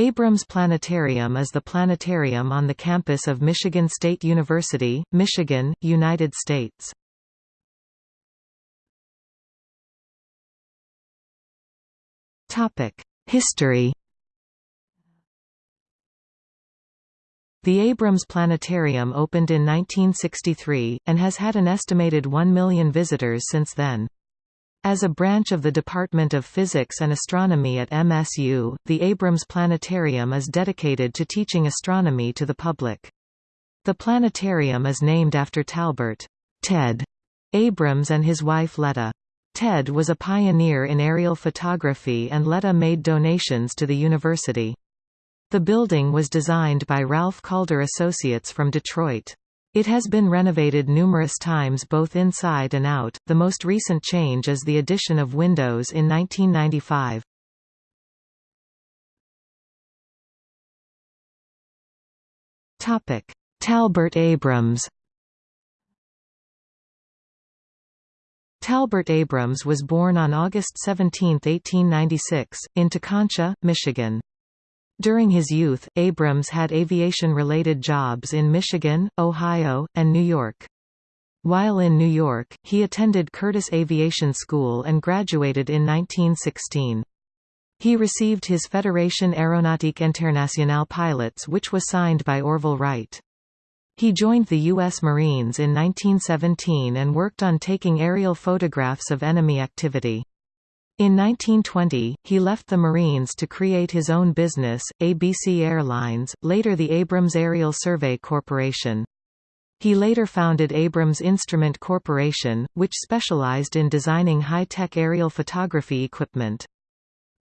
Abrams Planetarium is the planetarium on the campus of Michigan State University, Michigan, United States. History The Abrams Planetarium opened in 1963, and has had an estimated 1 million visitors since then. As a branch of the Department of Physics and Astronomy at MSU, the Abrams Planetarium is dedicated to teaching astronomy to the public. The planetarium is named after Talbert Ted Abrams and his wife Leota. Ted was a pioneer in aerial photography and Leota made donations to the university. The building was designed by Ralph Calder Associates from Detroit. It has been renovated numerous times both inside and out, the most recent change is the addition of windows in 1995. Talbert Abrams Talbert Abrams was born on August 17, 1896, in Tekonsha, Michigan. During his youth, Abrams had aviation-related jobs in Michigan, Ohio, and New York. While in New York, he attended Curtiss Aviation School and graduated in 1916. He received his Fédération Aéronautique Internationale pilots which was signed by Orville Wright. He joined the U.S. Marines in 1917 and worked on taking aerial photographs of enemy activity. In 1920, he left the Marines to create his own business, ABC Airlines, later the Abrams Aerial Survey Corporation. He later founded Abrams Instrument Corporation, which specialized in designing high-tech aerial photography equipment.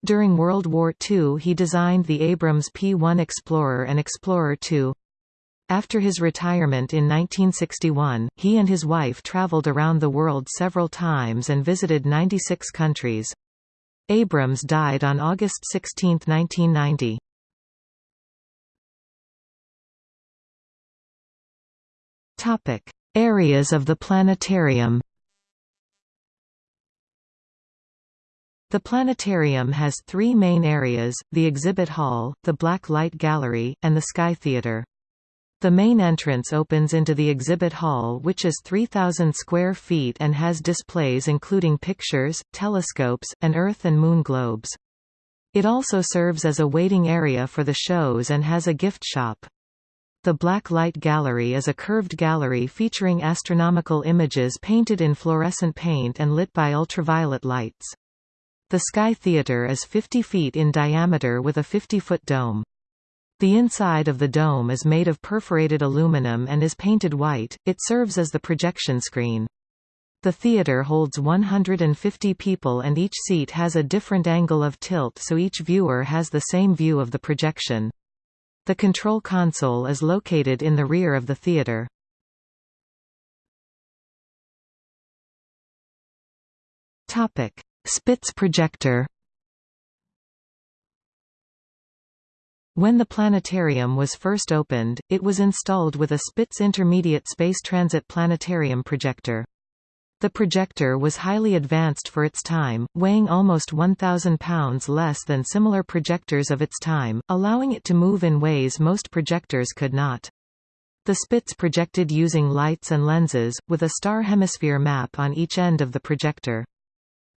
During World War II he designed the Abrams P-1 Explorer and Explorer II. After his retirement in 1961, he and his wife traveled around the world several times and visited 96 countries. Abrams died on August 16, 1990. Topic: Areas of the planetarium. The planetarium has three main areas, the exhibit hall, the black light gallery, and the sky theater. The main entrance opens into the exhibit hall which is 3,000 square feet and has displays including pictures, telescopes, and Earth and Moon globes. It also serves as a waiting area for the shows and has a gift shop. The Black Light Gallery is a curved gallery featuring astronomical images painted in fluorescent paint and lit by ultraviolet lights. The Sky Theater is 50 feet in diameter with a 50-foot dome. The inside of the dome is made of perforated aluminum and is painted white, it serves as the projection screen. The theater holds 150 people and each seat has a different angle of tilt so each viewer has the same view of the projection. The control console is located in the rear of the theater. Spitz projector When the planetarium was first opened, it was installed with a Spitz Intermediate Space Transit Planetarium projector. The projector was highly advanced for its time, weighing almost 1,000 pounds less than similar projectors of its time, allowing it to move in ways most projectors could not. The Spitz projected using lights and lenses, with a star hemisphere map on each end of the projector.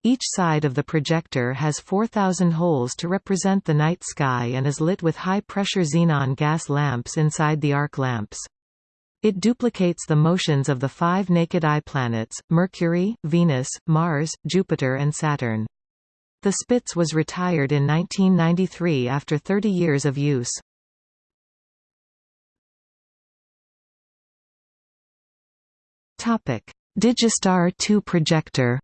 Each side of the projector has 4,000 holes to represent the night sky and is lit with high-pressure xenon gas lamps inside the arc lamps. It duplicates the motions of the five naked eye planets, Mercury, Venus, Mars, Jupiter and Saturn. The Spitz was retired in 1993 after 30 years of use. Digistar 2 projector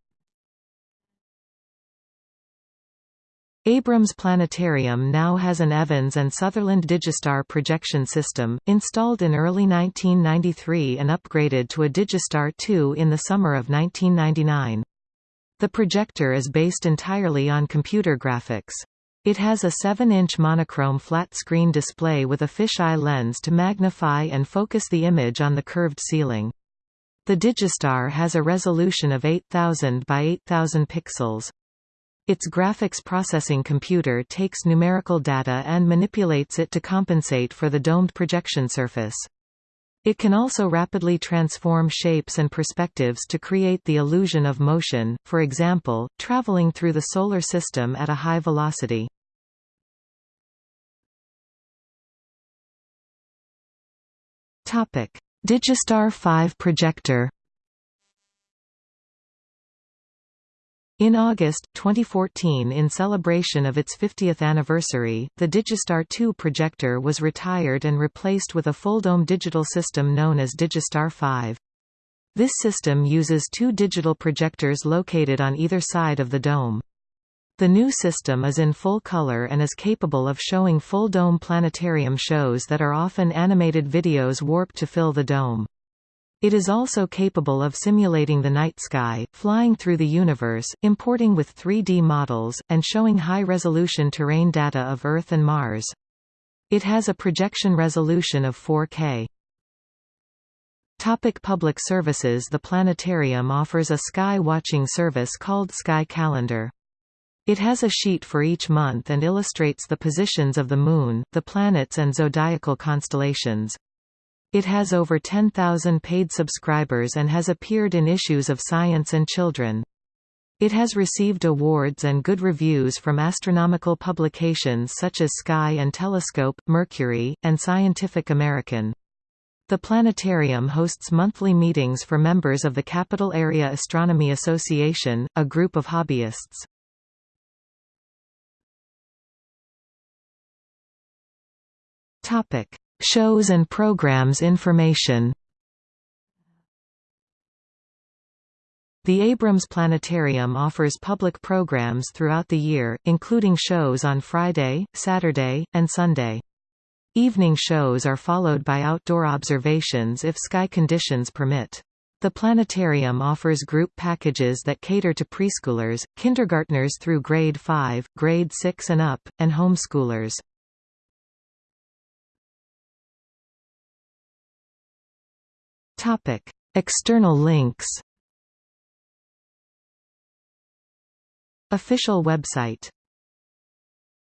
Abrams Planetarium now has an Evans and Sutherland Digistar projection system, installed in early 1993 and upgraded to a Digistar 2 in the summer of 1999. The projector is based entirely on computer graphics. It has a 7-inch monochrome flat-screen display with a fisheye lens to magnify and focus the image on the curved ceiling. The Digistar has a resolution of 8000 by 8000 pixels. Its graphics processing computer takes numerical data and manipulates it to compensate for the domed projection surface. It can also rapidly transform shapes and perspectives to create the illusion of motion, for example, traveling through the Solar System at a high velocity. Digistar 5 projector In August, 2014 in celebration of its 50th anniversary, the Digistar 2 projector was retired and replaced with a full-dome digital system known as Digistar 5. This system uses two digital projectors located on either side of the dome. The new system is in full color and is capable of showing full-dome planetarium shows that are often animated videos warped to fill the dome. It is also capable of simulating the night sky, flying through the universe, importing with 3D models, and showing high-resolution terrain data of Earth and Mars. It has a projection resolution of 4K. Topic public services The planetarium offers a sky watching service called Sky Calendar. It has a sheet for each month and illustrates the positions of the Moon, the planets and zodiacal constellations. It has over 10,000 paid subscribers and has appeared in issues of Science and Children. It has received awards and good reviews from astronomical publications such as Sky and Telescope, Mercury, and Scientific American. The planetarium hosts monthly meetings for members of the Capital Area Astronomy Association, a group of hobbyists. Topic: Shows and programs information The Abrams Planetarium offers public programs throughout the year, including shows on Friday, Saturday, and Sunday. Evening shows are followed by outdoor observations if sky conditions permit. The planetarium offers group packages that cater to preschoolers, kindergartners through grade 5, grade 6 and up, and homeschoolers. Topic: External links. Official website